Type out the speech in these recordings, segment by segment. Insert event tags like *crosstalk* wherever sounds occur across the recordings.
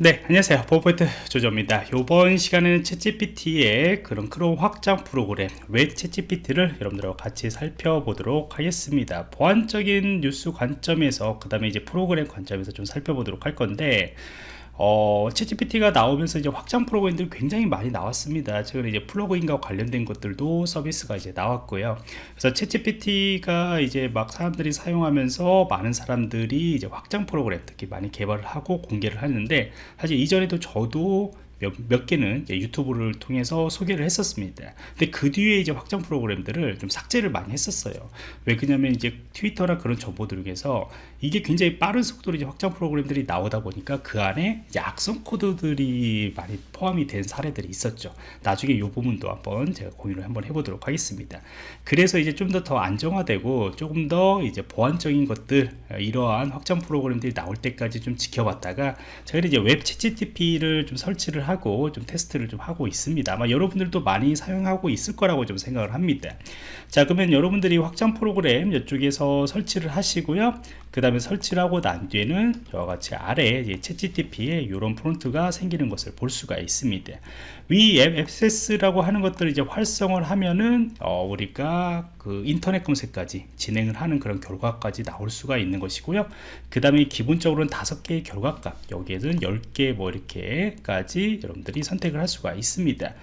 네 안녕하세요. 보안프로젝트 조정원입니다. 이번 시간에는 챗GPT의 그런 크롬 확장 프로그램 웹 ChatGPT를 여러분들과 같이 살펴보도록 하겠습니다. 보안적인 뉴스 관점에서 그 다음에 이제 프로그램 관점에서 좀 살펴보도록 할 건데 어, 챗GPT가 나오면서 이제 확장 프로그램들이 굉장히 많이 나왔습니다. 최근에 이제 플러그인과 관련된 것들도 서비스가 이제 나왔고요. 그래서 챗GPT가 이제 막 사람들이 사용하면서 많은 사람들이 이제 확장 프로그램 특히 많이 개발을 하고 공개를 하는데 사실 이전에도 저도 몇, 몇 개는 유튜브를 통해서 소개를 했었습니다. 근데 그 뒤에 이제 확장 프로그램들을 좀 삭제를 많이 했었어요. 왜 그냐면 이제 트위터나 그런 정보들 중에서 이게 굉장히 빠른 속도로 이제 확장 프로그램들이 나오다 보니까 그 안에 이제 악성 코드들이 많이 포함이 된 사례들이 있었죠. 나중에 이 부분도 한번 제가 공유를 한번 해보도록 하겠습니다. 그래서 이제 좀 더 더 안정화되고 조금 더 이제 보안적인 것들 이러한 확장 프로그램들이 나올 때까지 좀 지켜봤다가 저희는 이제 웹 챗GPT를 좀 설치를 하고 좀 테스트를 좀 하고 있습니다. 아마 여러분들도 많이 사용하고 있을 거라고 좀 생각을 합니다. 자 그러면 여러분들이 확장 프로그램 이쪽에서 설치를 하시고요. 그 다음에 설치를 하고 난 뒤에는 저와 같이 아래에 챗GPT에 이런 프롬프트가 생기는 것을 볼 수가 있습니다. 이 web access라고 하는 것들을 이제 활성을 하면은 어, 우리가 그 인터넷 검색까지 진행을 하는 그런 결과까지 나올 수가 있는 것이고요. 그 다음에 기본적으로는 다섯 개의 결과값 여기에는 10개 뭐 이렇게까지 여러분들이 선택을 할 수가 있습니다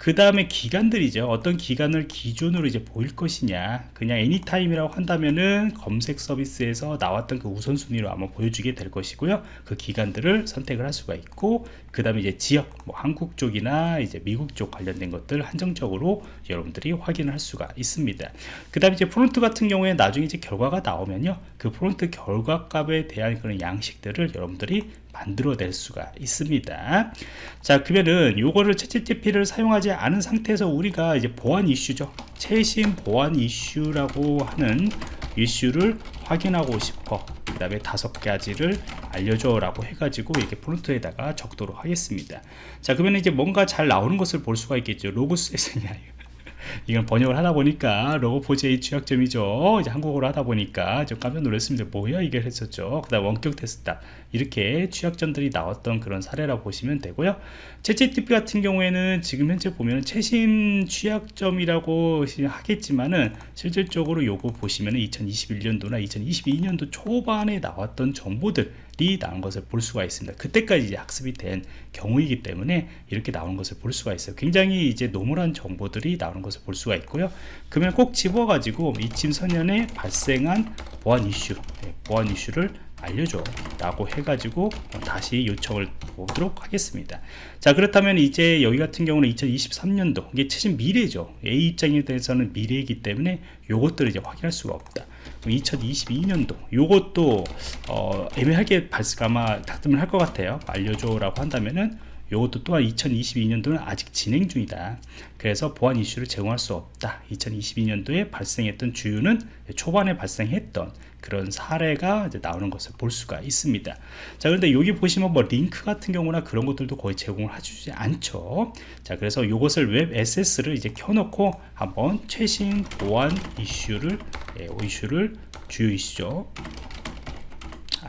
그 다음에 기간들이죠. 어떤 기간을 기준으로 이제 보일 것이냐. 그냥 애니타임이라고 한다면은 검색 서비스에서 나왔던 그 우선순위로 아마 보여주게 될 것이고요. 그 기간들을 선택을 할 수가 있고 그 다음에 이제 지역 뭐 한국 쪽이나 이제 미국 쪽 관련된 것들 한정적으로 여러분들이 확인을 할 수가 있습니다. 그 다음에 이제 프롬프트 같은 경우에 나중에 이제 결과가 나오면요. 그 프롬프트 결과 값에 대한 그런 양식들을 여러분들이 만들어낼 수가 있습니다. 자 그러면은 요거를 챗GPT를 사용하지 않은 상태에서 우리가 이제 보안 이슈죠. 최신 보안 이슈라고 하는 이슈를 확인하고 싶어. 그 다음에 다섯 가지를 알려줘 라고 해가지고 이렇게 프롬프트에다가 적도록 하겠습니다. 자 그러면 이제 뭔가 잘 나오는 것을 볼 수가 있겠죠. 로그스에서 *laughs* 이건 번역을 하다 보니까 로고4j 취약점이죠. 이제 한국어로 하다 보니까 좀 깜짝 놀랐습니다. 뭐야 이게 했었죠? 그 다음 원격 테스트다. 이렇게 취약점들이 나왔던 그런 사례라고 보시면 되고요. 채찌TP 같은 경우에는 지금 현재 보면 최신 취약점이라고 하겠지만은 실질적으로 요거 보시면 2021년도나 2022년도 초반에 나왔던 정보들 이 나온 것을 볼 수가 있습니다. 그때까지 이제 학습이 된 경우이기 때문에 이렇게 나오는 것을 볼 수가 있어요. 굉장히 이제 노멀한 정보들이 나오는 것을 볼 수가 있고요. 그러면 꼭 집어 가지고 이침 선연에 발생한 보안 이슈 네, 보안 이슈를 알려줘 라고 해가지고 다시 요청을 보도록 하겠습니다. 자 그렇다면 이제 여기 같은 경우는 2023년도 이게 최신 미래죠. A 입장에 대해서는 미래이기 때문에 요것들을 이제 확인할 수가 없다. 2022년도 요것도 어, 애매하게 발생 아마 닥들을 할 것 같아요. 알려줘 라고 한다면은 이것도 또한 2022년도는 아직 진행 중이다. 그래서 보안 이슈를 제공할 수 없다. 2022년도에 발생했던 주유는 초반에 발생했던 그런 사례가 이제 나오는 것을 볼 수가 있습니다. 자 그런데 여기 보시면 뭐 링크 같은 경우나 그런 것들도 거의 제공을 해주지 않죠. 자 그래서 이것을 웹 SS를 이제 켜놓고 한번 최신 보안 이슈를 예, 이슈를 주요 이슈죠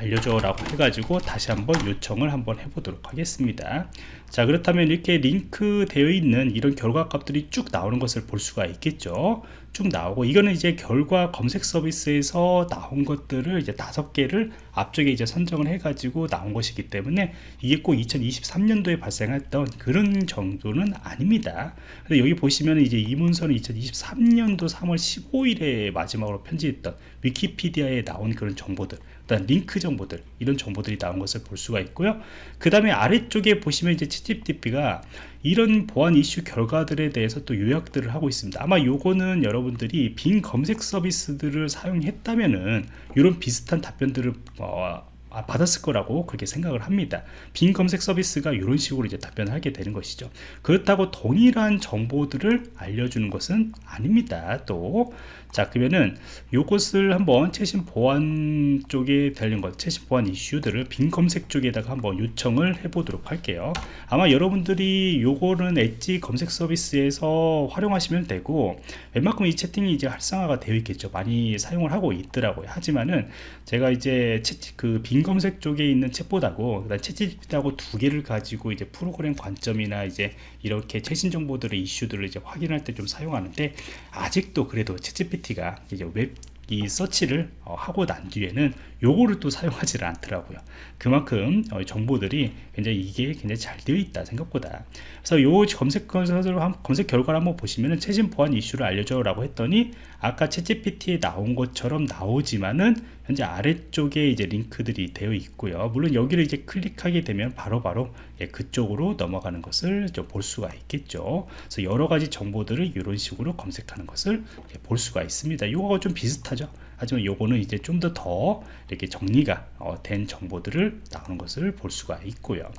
알려줘 라고 해가지고 다시 한번 요청을 한번 해보도록 하겠습니다. 자 그렇다면 이렇게 링크 되어 있는 이런 결과 값들이 쭉 나오는 것을 볼 수가 있겠죠? 쭉 나오고 이거는 이제 결과 검색 서비스에서 나온 것들을 이제 다섯 개를 앞쪽에 이제 선정을 해 가지고 나온 것이기 때문에 이게 꼭 2023년도에 발생했던 그런 정도는 아닙니다. 근데 여기 보시면 이제 이 문서는 2023년도 3월 15일에 마지막으로 편집했던 위키피디아에 나온 그런 정보들 일단 링크 정보들 이런 정보들이 나온 것을 볼 수가 있고요. 그 다음에 아래쪽에 보시면 이제 챗GPT가 이런 보안 이슈 결과들에 대해서 또 요약들을 하고 있습니다. 아마 요거는 여러분들이 빈 검색 서비스들을 사용했다면은 이런 비슷한 답변들을 어, 아, 받았을 거라고 그렇게 생각을 합니다. 빈 검색 서비스가 이런 식으로 이제 답변을 하게 되는 것이죠. 그렇다고 동일한 정보들을 알려주는 것은 아닙니다. 또 자 그러면은 요것을 한번 최신 보안 쪽에 달린 것 최신 보안 이슈들을 빈 검색 쪽에다가 한번 요청을 해 보도록 할게요. 아마 여러분들이 요거는 엣지 검색 서비스에서 활용하시면 되고 웬만큼 이 채팅이 이제 활성화가 되어 있겠죠. 많이 사용을 하고 있더라고요. 하지만은 제가 이제 그빈 빈 검색 쪽에 있는 챗봇하고 그다음 챗GPT하고 두 개를 가지고 이제 프로그램 관점이나 이제 이렇게 최신 정보들의 이슈들을 이제 확인할 때 좀 사용하는데 아직도 그래도 챗GPT가 이제 웹이 서치를 어, 하고 난 뒤에는 요거를 또 사용하지를 않더라고요. 그만큼 어, 정보들이 굉장히 이게 굉장히 잘 되어 있다 생각보다. 그래서 요 검색 검색 결과를 한번 보시면은 최신 보안 이슈를 알려줘 라고 했더니 아까 ChatGPT에 나온 것처럼 나오지만은 현재 아래쪽에 이제 링크들이 되어 있고요. 물론 여기를 이제 클릭하게 되면 바로바로 바로 예, 그쪽으로 넘어가는 것을 볼 수가 있겠죠. 그래서 여러 가지 정보들을 이런 식으로 검색하는 것을 볼 수가 있습니다. 이거가 좀 비슷하죠 하지만 요거는 이제 좀더더 이렇게 정리가 어, 된 정보들을 나오는 것을 볼 수가 있고요.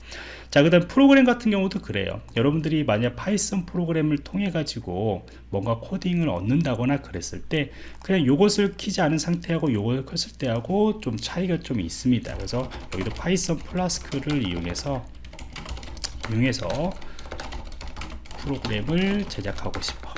자그 다음 프로그램 같은 경우도 그래요. 여러분들이 만약 Python 프로그램을 통해 가지고 뭔가 코딩을 얻는다거나 그랬을 때 그냥 요것을 키지 않은 상태하고 요걸 켰을 때하고 좀 차이가 좀 있습니다. 그래서 여기도 Python Flask를 이용해서 이용해서 프로그램을 제작하고 싶어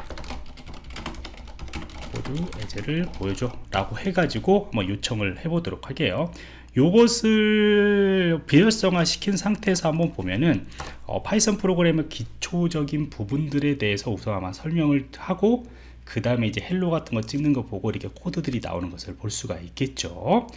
코드 예제를 보여줘 라고 해가지고 한번 요청을 해보도록 할게요. 요것을 비활성화 시킨 상태에서 한번 보면은 어, Python 프로그램의 기초적인 부분들에 대해서 우선 아마 설명을 하고 그 다음에 이제 hello 같은 거 찍는 거 보고 이렇게 코드들이 나오는 것을 볼 수가 있겠죠.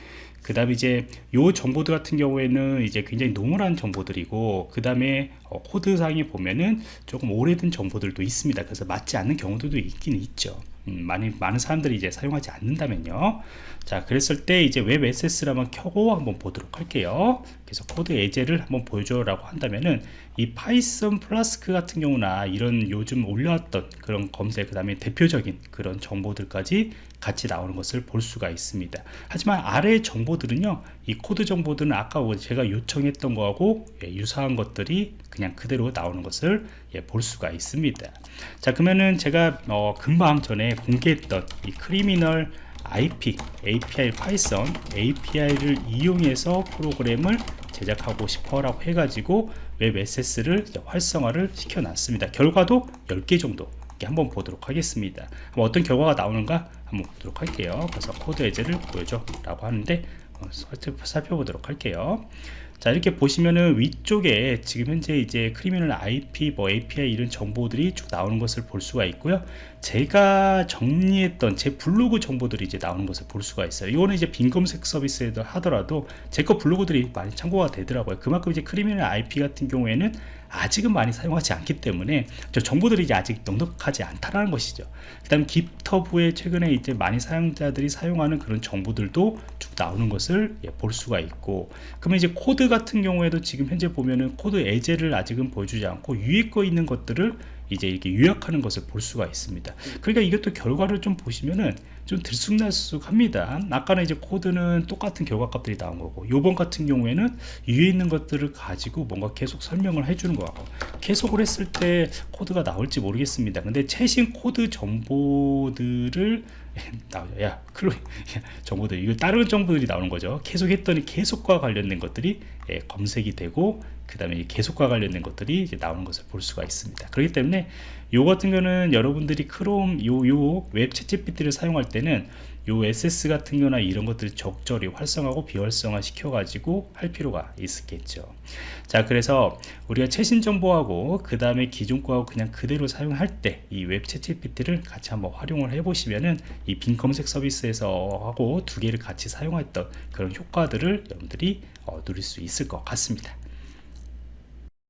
그 다음에 이제 요 정보들 같은 경우에는 이제 굉장히 normal한 정보들이고 그 다음에 어, 코드상에 보면은 조금 오래된 정보들도 있습니다. 그래서 맞지 않는 경우들도 있긴 있죠. 음, 많이, 많은 사람들이 이제 사용하지 않는다면요. 자 그랬을 때 이제 web access를 한번 켜고 한번 보도록 할게요. 그래서 코드 예제를 한번 보여줘 라고 한다면은 이 Python Flask 같은 경우나 이런 요즘 올려왔던 그런 검색 그 다음에 대표적인 그런 정보들까지 같이 나오는 것을 볼 수가 있습니다. 하지만 아래 정보들은요 이 코드 정보들은 아까 제가 요청했던 거하고 예, 유사한 것들이 그냥 그대로 나오는 것을 예, 볼 수가 있습니다. 자 그러면은 제가 어, 금방 전에 공개했던 이 Criminal IP, API Python API를 이용해서 프로그램을 제작하고 싶어 라고 해가지고 web access를 활성화를 시켜 놨습니다. 결과도 10개 정도 한번 보도록 하겠습니다. 어떤 결과가 나오는가 한번 보도록 할게요. 그래서 코드 예제를 보여줘 라고 하는데 어, 살펴보도록 할게요. 자 이렇게 보시면은 위쪽에 지금 현재 이제 Criminal IP 뭐 API 이런 정보들이 쭉 나오는 것을 볼 수가 있고요. 제가 정리했던 제 블로그 정보들이 이제 나오는 것을 볼 수가 있어요. 이거는 이제 Bing 검색 서비스에도 하더라도 제 거 블로그들이 많이 참고가 되더라고요. 그만큼 이제 Criminal IP 같은 경우에는 아직은 많이 사용하지 않기 때문에 저 정보들이 이제 아직 넉넉하지 않다라는 것이죠. 그 다음 GitHub에 최근에 이제 많이 사용자들이 사용하는 그런 정보들도 쭉 나오는 것을 예, 볼 수가 있고 그러면 이제 코드 같은 경우에도 지금 현재 보면은 코드 예제를 아직은 보여주지 않고 위에 거 있는 것들을 이제 이렇게 요약하는 것을 볼 수가 있습니다. 그러니까 이것도 결과를 좀 보시면은 좀 들쑥날쑥합니다. 아까는 이제 코드는 똑같은 결과값들이 나온 거고 요번 같은 경우에는 위에 있는 것들을 가지고 뭔가 계속 설명을 해주는 거고 계속을 했을 때 코드가 나올지 모르겠습니다. 근데 최신 코드 정보들을 *laughs* 나오죠 야 클로이 정보들 이거 다른 정보들이 나오는 거죠. 계속 했더니 계속과 관련된 것들이 예, 검색이 되고 그 다음에 계속과 관련된 것들이 이제 나오는 것을 볼 수가 있습니다. 그렇기 때문에 요 같은 경우는 여러분들이 크롬 요 요 WebChatGPT를 사용할 때는 요 SS 같은 거나 이런 것들 적절히 활성하고 비활성화 시켜 가지고 할 필요가 있겠죠. 자 그래서 우리가 최신 정보하고 그 다음에 기존 거하고 그냥 그대로 사용할 때 이 웹 챗GPT를 같이 한번 활용을 해 보시면은 이 빈 검색 서비스에서 하고 두 개를 같이 사용했던 그런 효과들을 여러분들이 어, 누릴 수 있을 것 같습니다